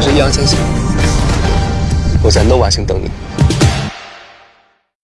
我是易烊千玺。我在 nova 星等你。